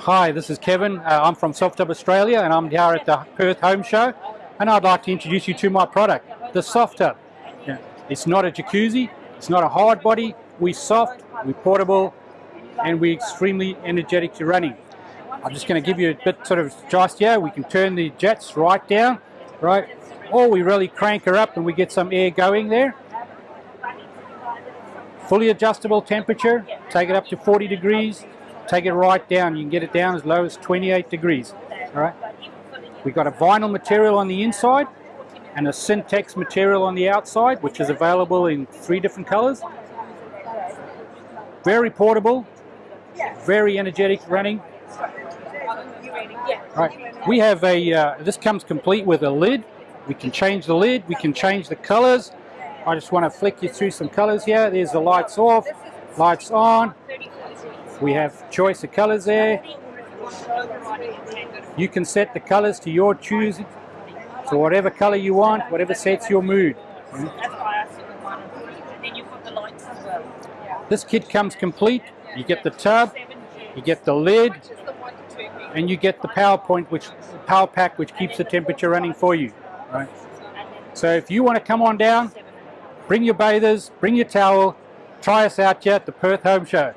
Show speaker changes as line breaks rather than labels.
Hi, this is Kevin. Uh, I'm from Softub Australia and I'm here at the Perth Home Show and I'd like to introduce you to my product, the Softub. Yeah. It's not a jacuzzi, it's not a hard body, we're soft, we're portable and we're extremely energetic to running. I'm just going to give you a bit sort of just here. We can turn the jets right down, right? Or we really crank her up and we get some air going there. Fully adjustable temperature, take it up to 40 degrees, take it right down. You can get it down as low as 28 degrees. All right. We've got a vinyl material on the inside and a Syntex material on the outside, which is available in three different colors. Very portable, very energetic running. Right. We have a, uh, this comes complete with a lid. We can change the lid, we can change the colors. I just want to flick you through some colors here. There's the lights off, lights on. We have choice of colors there. You can set the colors to your choosing. So whatever color you want, whatever sets your mood. This kit comes complete. You get the tub, you get the lid, and you get the power point, which power pack, which keeps the temperature running for you. Right. So if you want to come on down, bring your bathers, bring your towel, try us out here at the Perth Home Show.